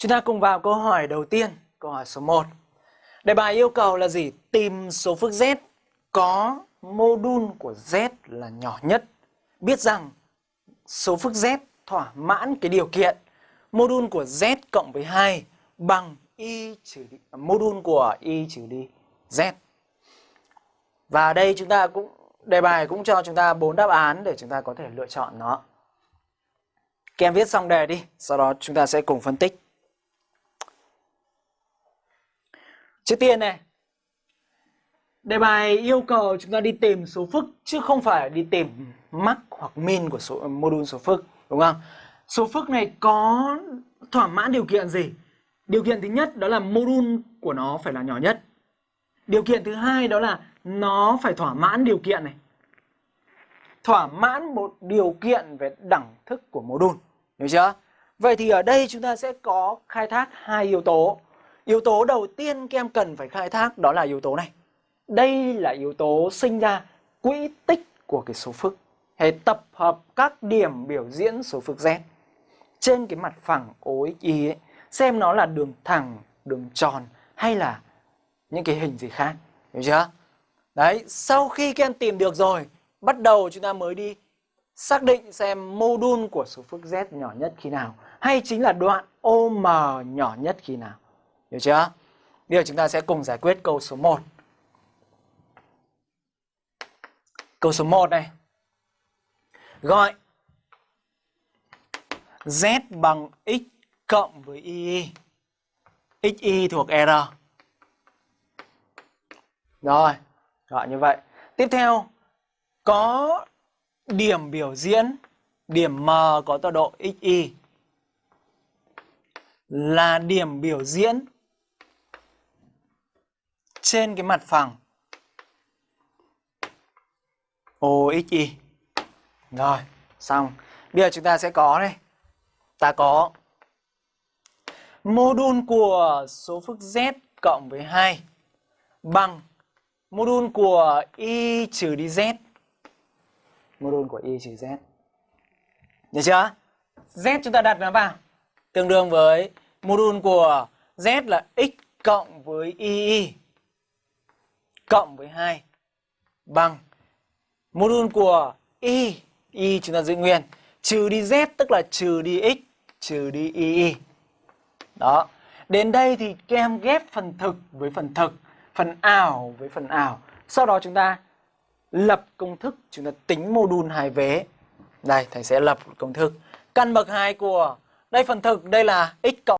Chúng ta cùng vào câu hỏi đầu tiên, câu hỏi số 1. Đề bài yêu cầu là gì? Tìm số phức z có mô đun của z là nhỏ nhất. Biết rằng số phức z thỏa mãn cái điều kiện mô đun của z cộng với 2 bằng y trừ đi, à, mô đun của y trừ đi z. Và đây chúng ta cũng đề bài cũng cho chúng ta bốn đáp án để chúng ta có thể lựa chọn nó. Các em viết xong đề đi, sau đó chúng ta sẽ cùng phân tích. Trước tiên này, đề bài yêu cầu chúng ta đi tìm số phức chứ không phải đi tìm mắc hoặc min của số module số phức, đúng không? Số phức này có thỏa mãn điều kiện gì? Điều kiện thứ nhất đó là module của nó phải là nhỏ nhất. Điều kiện thứ hai đó là nó phải thỏa mãn điều kiện này. Thỏa mãn một điều kiện về đẳng thức của module, hiểu chưa? Vậy thì ở đây chúng ta sẽ có khai thác hai yếu tố. Yếu tố đầu tiên các em cần phải khai thác đó là yếu tố này. Đây là yếu tố sinh ra quỹ tích của cái số phức hay tập hợp các điểm biểu diễn số phức z trên cái mặt phẳng OXY ấy, xem nó là đường thẳng, đường tròn hay là những cái hình gì khác. Hiểu chưa? Đấy, sau khi các em tìm được rồi, bắt đầu chúng ta mới đi xác định xem mô đun của số phức z nhỏ nhất khi nào hay chính là đoạn OM nhỏ nhất khi nào. Hiểu chưa? Bây giờ chúng ta sẽ cùng giải quyết câu số 1. Câu số 1 này. Gọi Z bằng X cộng với Y. XY thuộc R. Rồi, gọi như vậy. Tiếp theo, có điểm biểu diễn, điểm M có tọa độ XY là điểm biểu diễn trên cái mặt phẳng OXY. Rồi, xong. Bây giờ chúng ta sẽ có đây Ta có mô đun của số phức Z cộng với 2 bằng mô đun của Y trừ đi Z. Mô đun của Y trừ Z. Được chưa? Z chúng ta đặt nó vào. Tương đương với mô đun của Z là X cộng với Y cộng với 2 bằng. Mô đun của y y chúng ta giữ nguyên. Trừ đi z tức là trừ đi x, trừ đi y đó. Đến đây thì các em ghép phần thực với phần thực, phần ảo với phần ảo. Sau đó chúng ta lập công thức, chúng ta tính mô đun hai vế. Đây, thầy sẽ lập công thức. Căn bậc hai của đây phần thực, đây là x cộng